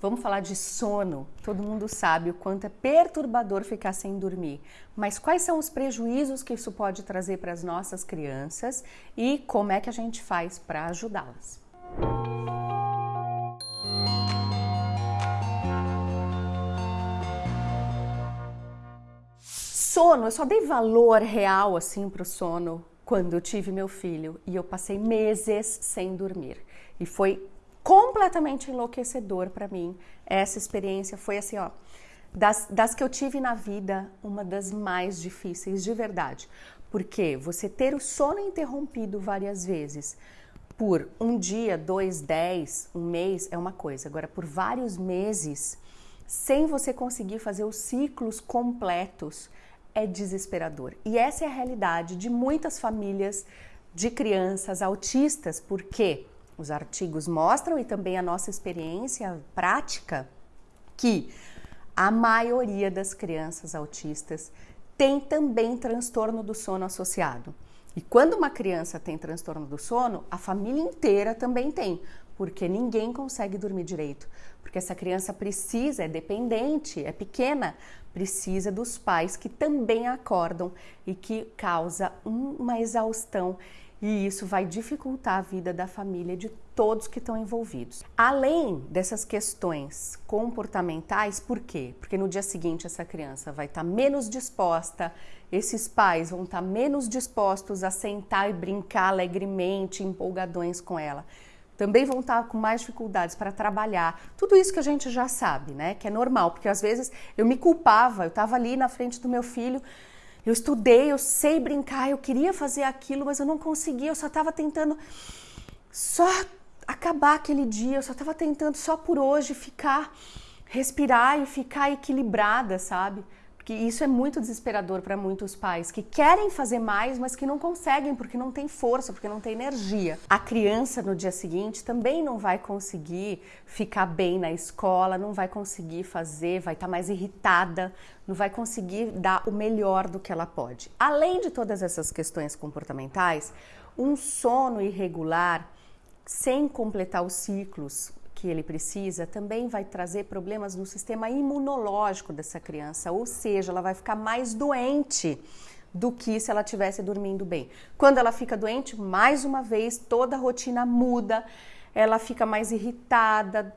Vamos falar de sono. Todo mundo sabe o quanto é perturbador ficar sem dormir. Mas quais são os prejuízos que isso pode trazer para as nossas crianças e como é que a gente faz para ajudá-las? Sono, eu só dei valor real assim para o sono quando eu tive meu filho e eu passei meses sem dormir. E foi completamente enlouquecedor para mim. Essa experiência foi assim, ó, das, das que eu tive na vida, uma das mais difíceis de verdade. Porque você ter o sono interrompido várias vezes por um dia, dois, dez, um mês é uma coisa. Agora, por vários meses, sem você conseguir fazer os ciclos completos, é desesperador. E essa é a realidade de muitas famílias de crianças autistas, porque os artigos mostram e também a nossa experiência prática que a maioria das crianças autistas tem também transtorno do sono associado. E quando uma criança tem transtorno do sono, a família inteira também tem, porque ninguém consegue dormir direito. Porque essa criança precisa, é dependente, é pequena, precisa dos pais que também acordam e que causa uma exaustão e isso vai dificultar a vida da família de todos que estão envolvidos. Além dessas questões comportamentais, por quê? Porque no dia seguinte essa criança vai estar tá menos disposta, esses pais vão estar tá menos dispostos a sentar e brincar alegremente, empolgadões com ela. Também vão estar tá com mais dificuldades para trabalhar. Tudo isso que a gente já sabe, né? Que é normal, porque às vezes eu me culpava, eu estava ali na frente do meu filho eu estudei, eu sei brincar, eu queria fazer aquilo, mas eu não conseguia, eu só estava tentando só acabar aquele dia, eu só estava tentando só por hoje ficar, respirar e ficar equilibrada, sabe? Que isso é muito desesperador para muitos pais que querem fazer mais, mas que não conseguem porque não tem força, porque não tem energia. A criança no dia seguinte também não vai conseguir ficar bem na escola, não vai conseguir fazer, vai estar tá mais irritada, não vai conseguir dar o melhor do que ela pode. Além de todas essas questões comportamentais, um sono irregular sem completar os ciclos que ele precisa também vai trazer problemas no sistema imunológico dessa criança, ou seja, ela vai ficar mais doente do que se ela tivesse dormindo bem. Quando ela fica doente, mais uma vez, toda a rotina muda, ela fica mais irritada,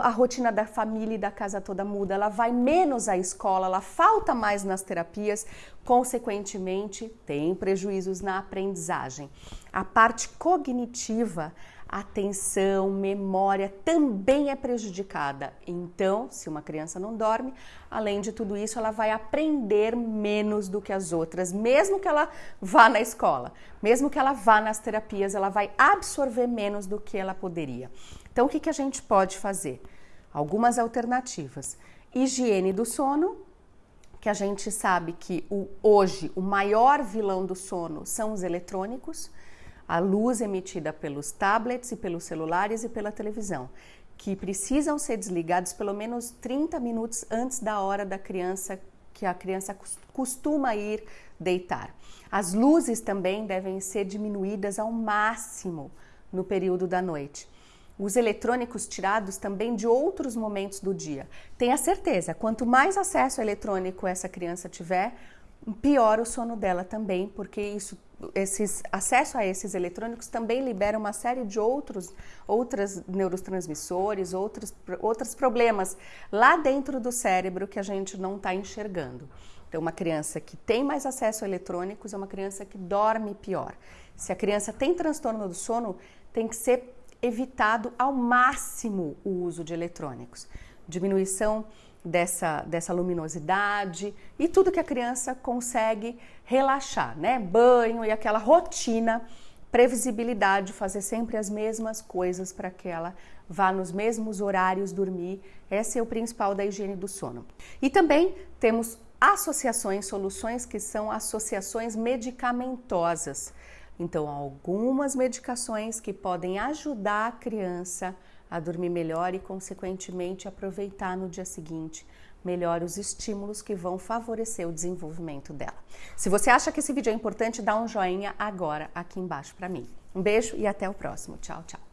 a rotina da família e da casa toda muda, ela vai menos à escola, ela falta mais nas terapias, consequentemente, tem prejuízos na aprendizagem. A parte cognitiva atenção, memória também é prejudicada. Então, se uma criança não dorme, além de tudo isso, ela vai aprender menos do que as outras, mesmo que ela vá na escola, mesmo que ela vá nas terapias, ela vai absorver menos do que ela poderia. Então, o que, que a gente pode fazer? Algumas alternativas. Higiene do sono, que a gente sabe que o, hoje o maior vilão do sono são os eletrônicos a luz emitida pelos tablets e pelos celulares e pela televisão, que precisam ser desligados pelo menos 30 minutos antes da hora da criança que a criança costuma ir deitar. As luzes também devem ser diminuídas ao máximo no período da noite. Os eletrônicos tirados também de outros momentos do dia. Tenha certeza, quanto mais acesso eletrônico essa criança tiver, pior o sono dela também, porque isso, esses acesso a esses eletrônicos também libera uma série de outros outras neurotransmissores, outros outros problemas lá dentro do cérebro que a gente não está enxergando. Então, uma criança que tem mais acesso a eletrônicos é uma criança que dorme pior. Se a criança tem transtorno do sono, tem que ser evitado ao máximo o uso de eletrônicos. Diminuição dessa, dessa luminosidade e tudo que a criança consegue relaxar, né? Banho e aquela rotina, previsibilidade, fazer sempre as mesmas coisas para que ela vá nos mesmos horários dormir. Esse é o principal da higiene do sono. E também temos associações, soluções que são associações medicamentosas. Então, algumas medicações que podem ajudar a criança a dormir melhor e, consequentemente, aproveitar no dia seguinte melhor os estímulos que vão favorecer o desenvolvimento dela. Se você acha que esse vídeo é importante, dá um joinha agora aqui embaixo para mim. Um beijo e até o próximo. Tchau, tchau.